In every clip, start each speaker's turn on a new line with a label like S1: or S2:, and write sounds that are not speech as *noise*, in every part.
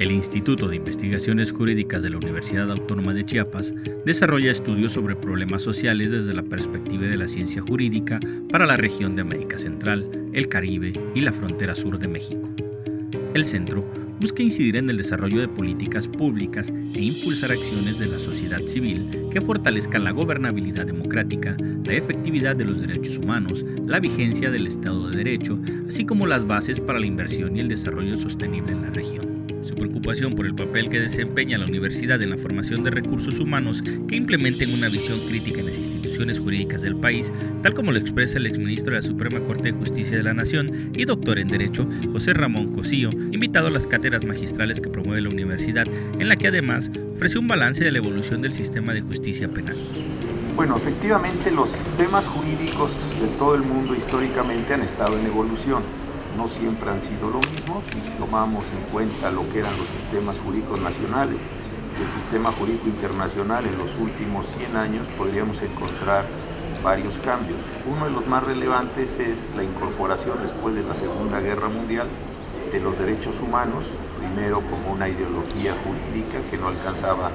S1: El Instituto de Investigaciones Jurídicas de la Universidad Autónoma de Chiapas desarrolla estudios sobre problemas sociales desde la perspectiva de la ciencia jurídica para la región de América Central, el Caribe y la frontera sur de México. El centro busca incidir en el desarrollo de políticas públicas e impulsar acciones de la sociedad civil que fortalezcan la gobernabilidad democrática, la efectividad de los derechos humanos, la vigencia del Estado de Derecho, así como las bases para la inversión y el desarrollo sostenible en la región su preocupación por el papel que desempeña la universidad en la formación de recursos humanos que implementen una visión crítica en las instituciones jurídicas del país, tal como lo expresa el exministro de la Suprema Corte de Justicia de la Nación y doctor en Derecho, José Ramón Cosío, invitado a las cátedras magistrales que promueve la universidad, en la que además ofrece un balance de la evolución del sistema de justicia penal.
S2: Bueno, efectivamente los sistemas jurídicos de todo el mundo históricamente han estado en evolución no siempre han sido lo mismo. Si tomamos en cuenta lo que eran los sistemas jurídicos nacionales el sistema jurídico internacional en los últimos 100 años, podríamos encontrar varios cambios. Uno de los más relevantes es la incorporación después de la Segunda Guerra Mundial de los derechos humanos, primero como una ideología jurídica que no alcanzaba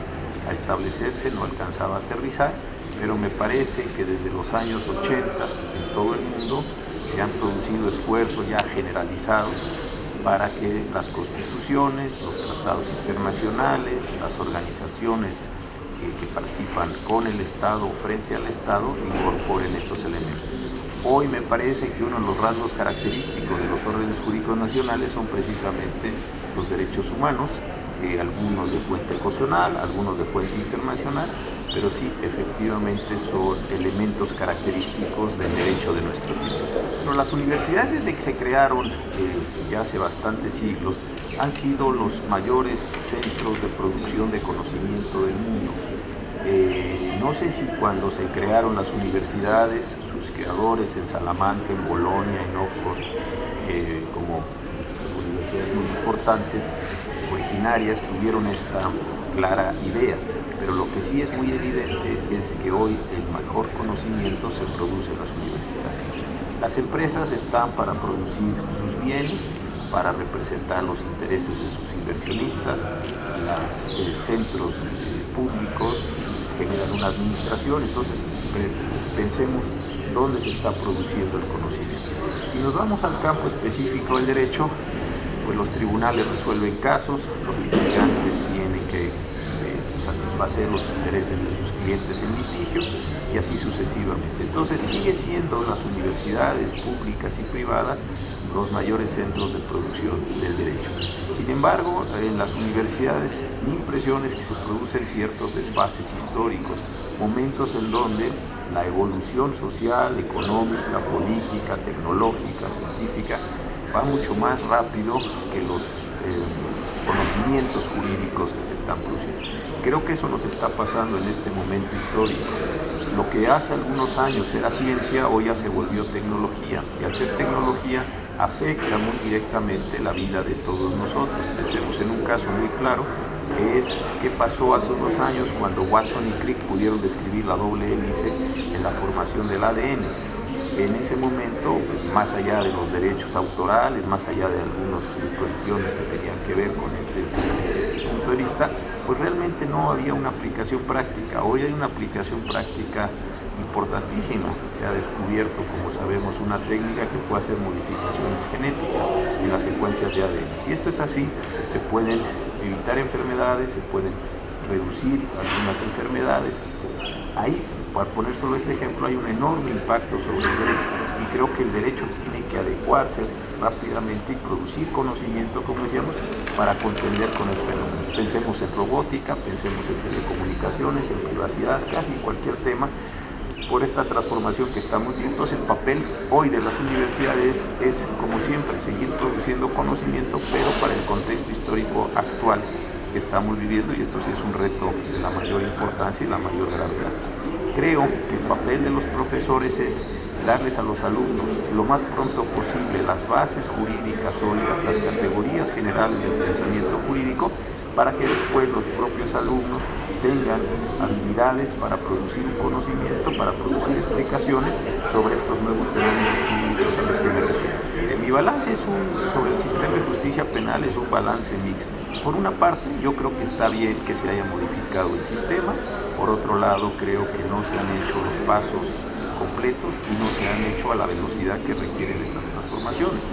S2: a establecerse, no alcanzaba a aterrizar, pero me parece que desde los años 80 en todo el mundo se han producido esfuerzos ya generalizados para que las constituciones, los tratados internacionales, las organizaciones que, participan con el Estado frente al Estado incorporen estos elementos. Hoy me parece que uno de los rasgos característicos de los órdenes jurídicos nacionales son precisamente los derechos humanos, eh, algunos de fuente constitucional, algunos de fuente internacional, pero sí, efectivamente son elementos característicos del derecho de nuestro tiempo. Las universidades desde que se crearon, eh, ya hace bastantes siglos, han sido los mayores centros de producción de conocimiento del mundo. Eh, no sé si cuando se crearon las universidades, sus creadores en Salamanca, en Bolonia, en Oxford, eh, como universidades muy importantes, originarias, tuvieron esta clara idea pero lo que sí es muy evidente es que hoy el mejor conocimiento se produce en las universidades. Las empresas están para producir sus bienes, para representar los intereses de sus inversionistas, los eh, centros eh, públicos generan una administración, entonces pensemos dónde se está produciendo el conocimiento. Si nos vamos al campo específico del derecho, pues los tribunales resuelven casos, los litigantes tienen que satisfacer los intereses de sus clientes en litigio y así sucesivamente. Entonces sigue siendo las universidades públicas y privadas los mayores centros de producción del derecho. Sin embargo, en las universidades mi impresión es que se producen ciertos desfases históricos, momentos en donde la evolución social, económica, política, tecnológica, científica va mucho más rápido que los eh, conocimientos jurídicos que se están produciendo. Creo que eso nos está pasando en este momento histórico. Lo que hace algunos años era ciencia, hoy ya se volvió tecnología. Y al ser tecnología, afecta muy directamente la vida de todos nosotros. Pensemos en un caso muy claro, que es qué pasó hace unos años cuando Watson y Crick pudieron describir la doble hélice en la formación del ADN. En ese momento, más allá de los derechos autorales, más allá de algunas cuestiones que tenían que ver con este punto de vista, pues realmente no había una aplicación práctica. Hoy hay una aplicación práctica importantísima. Se ha descubierto, como sabemos, una técnica que puede hacer modificaciones genéticas en las secuencias de ADN. Si esto es así, se pueden evitar enfermedades, se pueden reducir algunas enfermedades, etc. Ahí, para poner solo este ejemplo, hay un enorme impacto sobre el derecho y creo que el derecho tiene que adecuarse rápidamente y producir conocimiento, como decíamos, para contender con el fenómeno. Pensemos en robótica, pensemos en telecomunicaciones, en privacidad, casi cualquier tema, por esta transformación que estamos viendo. Entonces el papel hoy de las universidades es, como siempre, seguir produciendo conocimiento, pero para el contexto histórico actual que estamos viviendo y esto sí es un reto de la mayor importancia y la mayor gravedad. Creo que el papel de los profesores es darles a los alumnos lo más pronto posible las bases jurídicas sólidas, las categorías generales del pensamiento jurídico, para que después los propios alumnos tengan habilidades para producir un conocimiento, para producir explicaciones sobre estos nuevos fenómenos jurídicos a los que me refiero. Mi balance es un, sobre el sistema de justicia penal es un balance mixto. Por una parte, yo creo que está bien que se haya modificado el sistema. Por otro lado, creo que no se han hecho los pasos completos y no se han hecho a la velocidad que requieren estas transformaciones.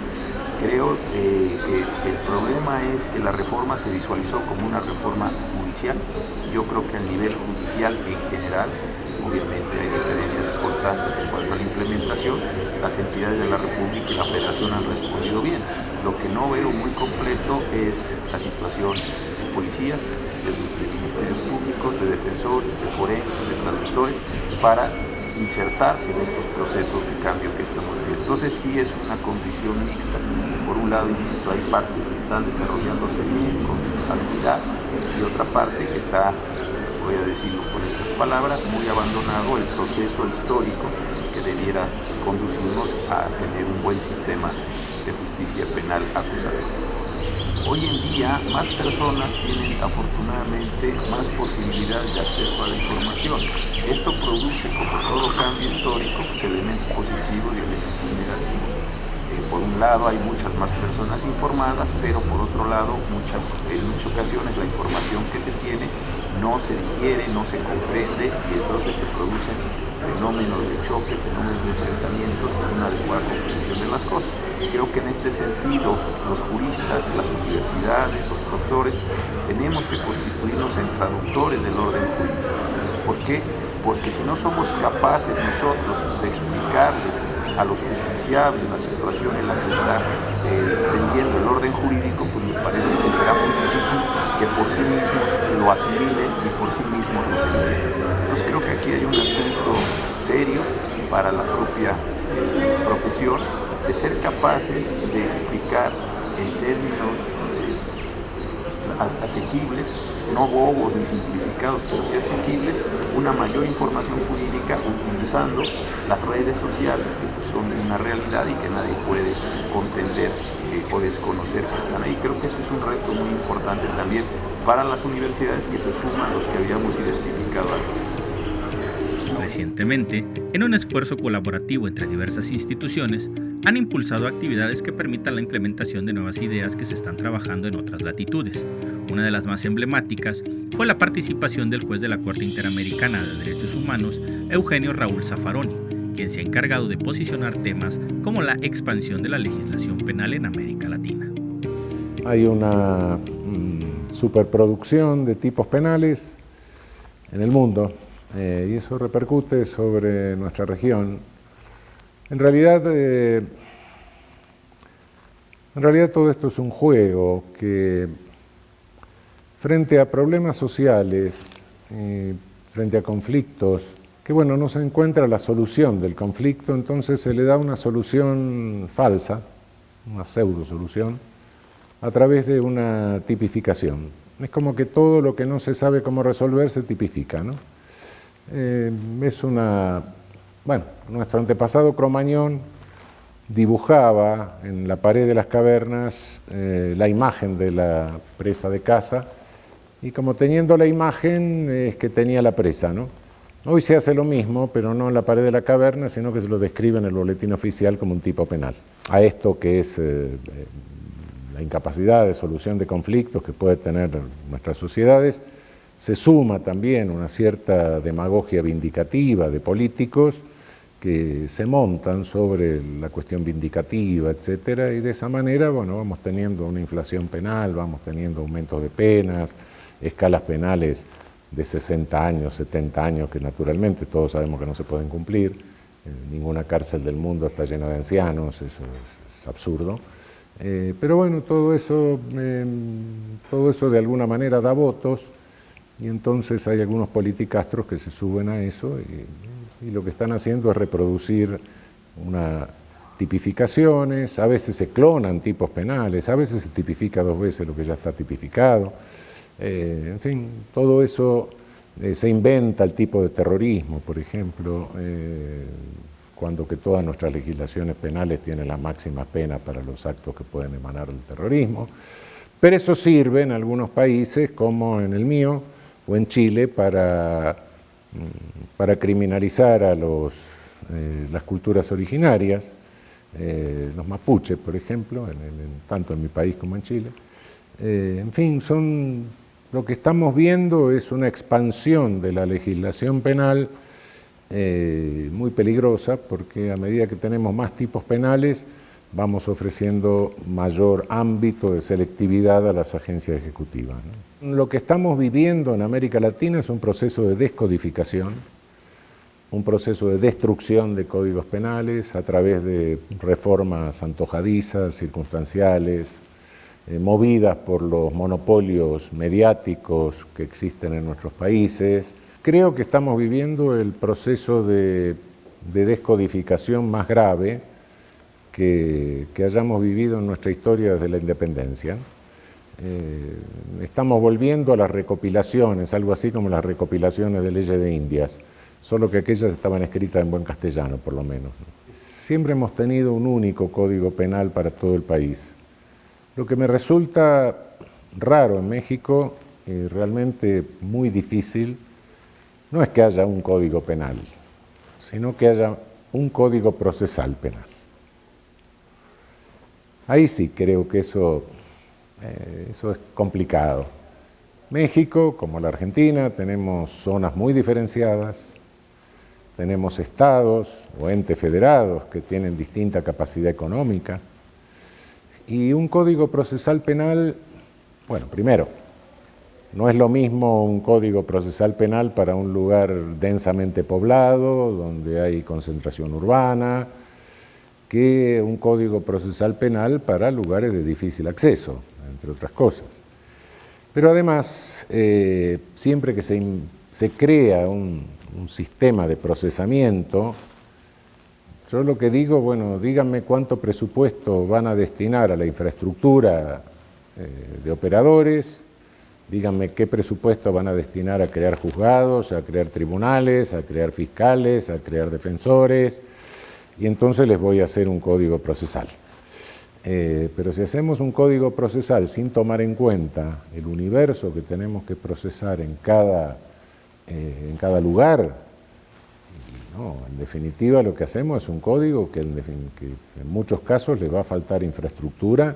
S2: Creo eh, que el problema es que la reforma se visualizó como una reforma judicial. Yo creo que a nivel judicial en general, obviamente hay diferencias importantes en cuanto a la implementación, las entidades de la República y la Federación han respondido bien. Lo que no veo muy completo es la situación de policías, de, ministerios públicos, de defensores, de forenses, de traductores, para insertarse en estos procesos de cambio que estamos viendo. Entonces sí es una condición mixta. Por un lado, insisto, hay partes que están desarrollándose bien, con habilidad, y otra parte que está, voy a decirlo con estas palabras, muy abandonado el proceso histórico que debiera conducirnos a tener un buen sistema de justicia penal acusatoria. Hoy en día más personas tienen afortunadamente más posibilidades de acceso a la información. Esto produce, como todo cambio histórico, pues, elementos positivos y elementos negativos. Eh, por un lado hay muchas más personas informadas, pero por otro lado muchas, en muchas ocasiones la información que se tiene no se digiere, no se comprende y entonces se producen fenómenos de choque, fenómenos de enfrentamientos y una adecuada comprensión de las cosas. Creo que en este sentido los juristas, las universidades, los profesores, tenemos que constituirnos en traductores del orden jurídico. ¿Por qué? Porque si no somos capaces nosotros de explicarles a los justiciables la situación en la que se está eh, el orden jurídico, pues me parece que será muy difícil que por sí mismos lo asimilen y por sí mismos lo asimilen. Entonces creo que aquí hay un asunto serio para la propia eh, profesión de ser capaces de explicar en términos eh, asequibles, no bobos ni simplificados, pero sí asequibles, una mayor información jurídica utilizando las redes sociales que son una realidad y que nadie puede contender eh, o desconocer que están ahí. Creo que este es un reto muy importante también para las universidades que se suman los que habíamos identificado antes.
S1: Recientemente, en un esfuerzo colaborativo entre diversas instituciones, han impulsado actividades que permitan la implementación de nuevas ideas que se están trabajando en otras latitudes. Una de las más emblemáticas fue la participación del juez de la Corte Interamericana de Derechos Humanos, Eugenio Raúl Zaffaroni, quien se ha encargado de posicionar temas como la expansión de la legislación penal en América Latina.
S3: Hay una mm, superproducción de tipos penales en el mundo eh, y eso repercute sobre nuestra región en realidad, eh, en realidad todo esto es un juego que frente a problemas sociales, frente a conflictos, que bueno, no se encuentra la solución del conflicto, entonces se le da una solución falsa, una pseudo solución, a través de una tipificación. Es como que todo lo que no se sabe cómo resolver se tipifica, ¿no? Eh, es una bueno, nuestro antepasado Cromañón dibujaba en la pared de las cavernas eh, la imagen de la presa de caza y como teniendo la imagen es que tenía la presa, ¿no? Hoy se hace lo mismo, pero no en la pared de la caverna, sino que se lo describe en el boletín oficial como un tipo penal. A esto que es eh, la incapacidad de solución de conflictos que puede tener nuestras sociedades, se suma también una cierta demagogia vindicativa de políticos que se montan sobre la cuestión vindicativa, etcétera, y de esa manera, bueno, vamos teniendo una inflación penal, vamos teniendo aumentos de penas, escalas penales de 60 años, 70 años, que naturalmente todos sabemos que no se pueden cumplir, eh, ninguna cárcel del mundo está llena de ancianos, eso es, absurdo, eh, pero bueno, todo eso, em, todo eso de alguna manera da votos, y entonces hay algunos politicastros que se suben a eso y lo que están haciendo es reproducir una tipificaciones, a veces se clonan tipos penales, a veces se tipifica dos veces lo que ya está tipificado, eh, en fin, todo eso eh, se inventa el tipo de terrorismo, por ejemplo, eh, cuando que todas nuestras legislaciones penales tienen la máxima pena para los actos que pueden emanar del terrorismo, pero eso sirve en algunos países, como en el mío o en Chile, para para criminalizar a los, eh, las culturas originarias, eh, los mapuches, por ejemplo, tanto en mi país como en Chile. Eh, en fin, son, lo que estamos viendo es una expansión de la legislación penal muy peligrosa, porque a medida que tenemos más tipos penales, vamos ofreciendo mayor ámbito de selectividad a las agencias ejecutivas. Lo que estamos viviendo en América Latina es un proceso de descodificación, un proceso de destrucción de códigos penales a través de reformas antojadizas, circunstanciales, eh, movidas por los monopolios mediáticos que existen en nuestros países. Creo que estamos viviendo el proceso de, descodificación más grave que, hayamos vivido en nuestra historia desde la independencia. Eh, estamos volviendo a las recopilaciones, algo así como las recopilaciones de leyes de Indias solo que aquellas estaban escritas en buen castellano, por lo menos. Siempre hemos tenido un único código penal para todo el país. Lo que me resulta raro en México, y realmente muy difícil, no es que haya un código penal, sino que haya un código procesal penal. Ahí sí creo que eso, eh, eso es complicado. México, como la Argentina, tenemos zonas muy diferenciadas, tenemos estados o entes federados que tienen distinta capacidad económica. Y un código procesal penal, bueno, primero, no es lo mismo un código procesal penal para un lugar densamente poblado, donde hay concentración urbana, que un código procesal penal para lugares de difícil acceso, entre otras cosas. Pero además, eh, siempre que se, crea un, un sistema de procesamiento, yo lo que digo, bueno, díganme cuánto presupuesto van a destinar a la infraestructura eh, de operadores, díganme qué presupuesto van a destinar a crear juzgados, a crear tribunales, a crear fiscales, a crear defensores, y entonces les voy a hacer un código procesal. Eh, pero si hacemos un código procesal sin tomar en cuenta el universo que tenemos que procesar en cada eh, en cada lugar. en definitiva lo que hacemos es un código que en, muchos casos le va a faltar infraestructura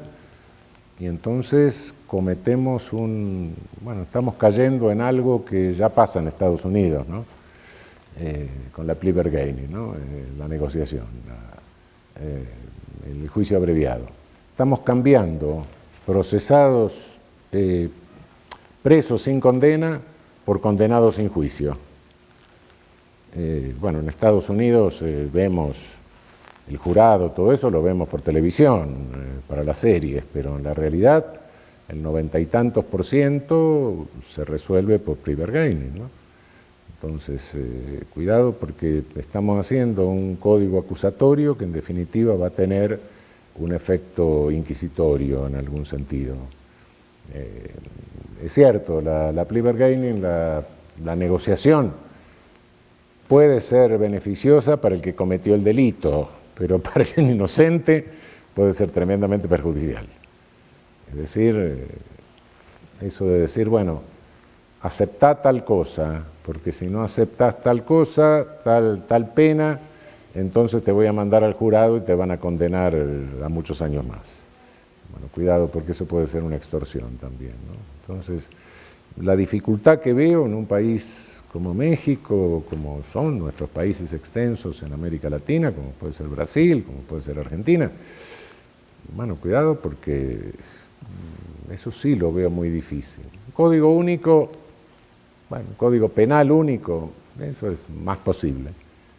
S3: y entonces cometemos un, bueno, estamos cayendo en algo que ya pasa en Estados Unidos, ¿no? Eh, con la bargaining, ¿no? Eh, la negociación, el juicio abreviado. Estamos cambiando procesados presos sin condena por condenados sin juicio. Eh, bueno, en Estados Unidos eh, vemos el jurado, todo eso lo vemos por televisión, eh, para las series, pero en la realidad el noventa y tantos por ciento se resuelve por pre-bargaining. ¿no? Entonces, cuidado porque estamos haciendo un código acusatorio que en definitiva va a tener un efecto inquisitorio en algún sentido es cierto, la, la plea bargaining, la, negociación, puede ser beneficiosa para el que cometió el delito, pero *laughs* para el inocente puede ser tremendamente perjudicial. Es decir, eh, eso de decir, bueno, aceptá tal cosa, porque si no aceptas tal cosa, tal, tal pena, entonces te voy a mandar al jurado y te van a condenar a muchos años más. Bueno, cuidado porque eso puede ser una extorsión también. Entonces, la dificultad que veo en un país como México, como son nuestros países extensos en América Latina, como puede ser Brasil, como puede ser Argentina, bueno, cuidado porque eso sí lo veo muy difícil. Código único, bueno, un código penal único, eso es más posible,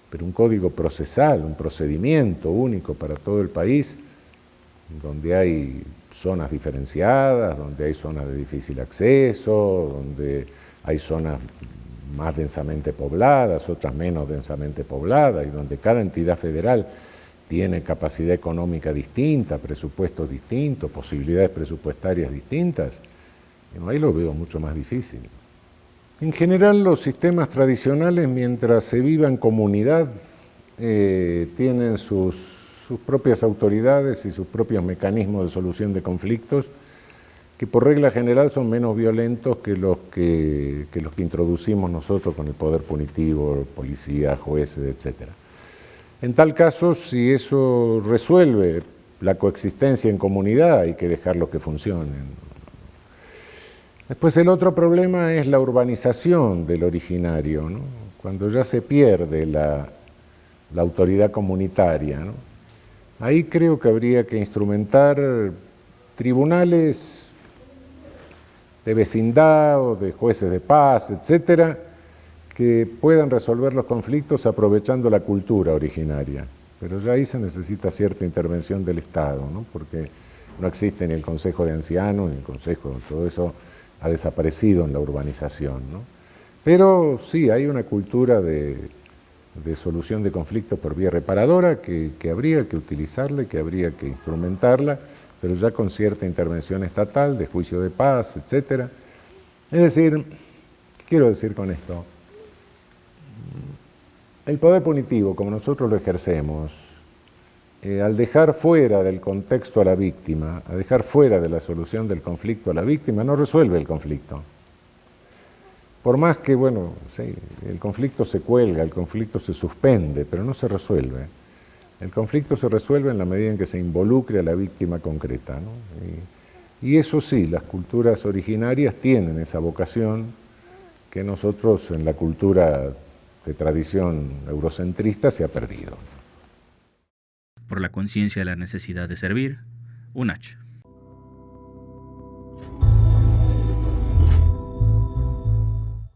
S3: pero un código procesal, un procedimiento único para todo el país, donde hay zonas diferenciadas, donde hay zonas de difícil acceso, donde hay zonas más densamente pobladas, otras menos densamente pobladas, y donde cada entidad federal tiene capacidad económica distinta, presupuestos distintos, posibilidades presupuestarias distintas, ahí lo veo mucho más difícil. En general los sistemas tradicionales, mientras se viva en comunidad, eh, tienen sus propias autoridades y sus propios mecanismos de solución de conflictos, que por regla general son menos violentos que los que, los que introducimos nosotros con el poder punitivo, policía, jueces, etc. En tal caso, si eso resuelve la coexistencia en comunidad, hay que dejarlo que funcionen. Después el otro problema es la urbanización del originario, cuando ya se pierde la, autoridad comunitaria. Ahí creo que habría que instrumentar tribunales de vecindad o de jueces de paz, etcétera, que puedan resolver los conflictos aprovechando la cultura originaria. Pero ya ahí se necesita cierta intervención del Estado, porque no existe ni el Consejo de Ancianos, ni el Consejo, todo eso ha desaparecido en la urbanización. Pero sí, hay una cultura de, solución de conflictos por vía reparadora que, habría que utilizarla que habría que instrumentarla, pero ya con cierta intervención estatal, de juicio de paz, etc. Es decir, ¿qué quiero decir con esto? El poder punitivo, como nosotros lo ejercemos, eh, al dejar fuera del contexto a la víctima, a dejar fuera de la solución del conflicto a la víctima, no resuelve el conflicto. Por más que, bueno, sí, el conflicto se cuelga, el conflicto se suspende, pero no se resuelve. El conflicto se resuelve en la medida en que se involucre a la víctima concreta. Y, y eso sí, las culturas originarias tienen esa vocación que nosotros en la cultura de tradición eurocentrista se ha perdido
S1: por la conciencia de la necesidad de servir, UNACH.